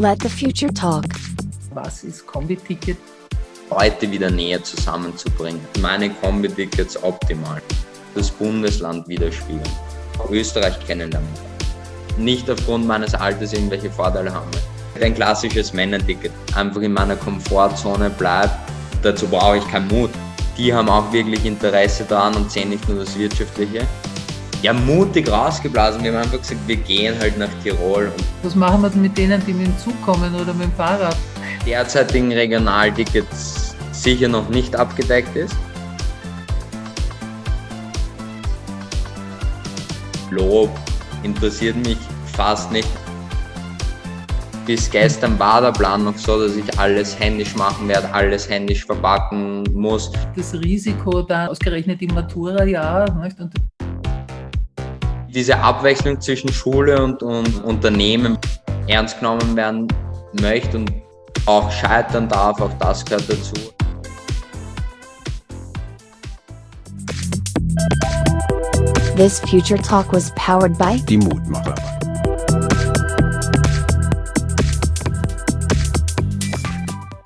Let the future talk. Was ist Kombi-Ticket? Leute wieder näher zusammenzubringen. Meine Kombi-Tickets optimal. Das Bundesland widerspiegeln. Österreich kennenlernen. Nicht aufgrund meines Alters irgendwelche Vorteile haben. Ein klassisches Männerticket. Einfach in meiner Komfortzone bleibt. Dazu brauche ich keinen Mut. Die haben auch wirklich Interesse daran und sehen nicht nur das Wirtschaftliche. Ja, mutig rausgeblasen. Wir haben einfach gesagt, wir gehen halt nach Tirol. Was machen wir denn mit denen, die mit dem Zug kommen oder mit dem Fahrrad? derzeitigen Regionaltickets sicher noch nicht abgedeckt ist. Lob interessiert mich fast nicht. Bis gestern war der Plan noch so, dass ich alles händisch machen werde, alles händisch verpacken muss. Das Risiko da ausgerechnet im Matura-Jahr. Diese Abwechslung zwischen Schule und, und Unternehmen ernst genommen werden möchte und auch scheitern darf, auch das gehört dazu. This future talk was powered by Die Mutmacher.